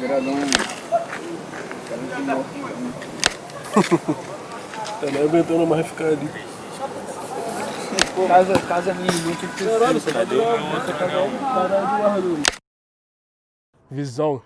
Gradão. Tá nem aguentando mais ficar ali. Casa, casa minha irmã tinha que ter sido, tá? Visão.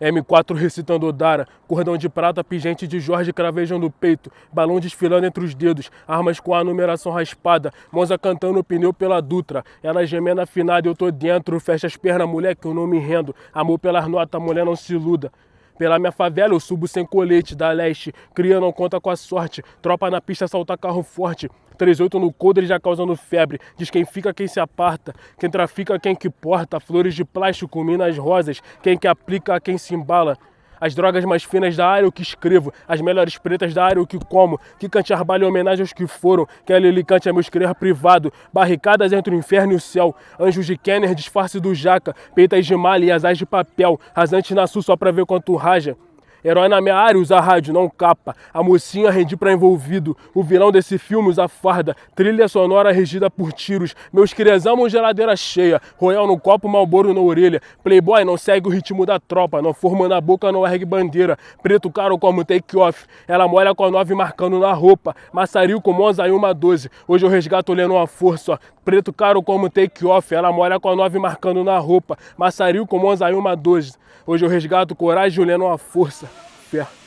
M4 recitando Odara, cordão de prata, pingente de Jorge cravejando o peito, balão desfilando entre os dedos, armas com a numeração raspada, Monza cantando o pneu pela Dutra, ela gemendo afinada, eu tô dentro, fecha as pernas, mulher, que eu não me rendo, amor pelas notas, mulher não se iluda. Pela minha favela eu subo sem colete da leste, cria não conta com a sorte, tropa na pista salta carro forte, 38 no coldre já causando febre, diz quem fica quem se aparta, quem trafica quem que porta, flores de plástico, minas rosas, quem que aplica quem se embala. As drogas mais finas da área eu que escrevo, as melhores pretas da área eu que como, que cante arbalho em homenagem aos que foram, que a Lili cante é meu escrever privado, barricadas entre o inferno e o céu, anjos de Kenner, disfarce do jaca, peitas de malha e asas de papel, rasante na sul só pra ver quanto raja. Herói na minha área usa rádio, não capa. A mocinha rendi pra envolvido. O vilão desse filme usa farda. Trilha sonora regida por tiros. Meus crias amam geladeira cheia. Royal no copo, malboro na orelha. Playboy não segue o ritmo da tropa. Não forma na boca, não ergue bandeira. Preto caro como take off. Ela molha com a nove marcando na roupa. Maçaril com Monza e uma 12. Hoje eu resgato olhando uma força. Preto caro como take off. Ela molha com a nove marcando na roupa. Maçaril com Monza e uma 12. Hoje eu resgato coragem olhando uma força. Yeah.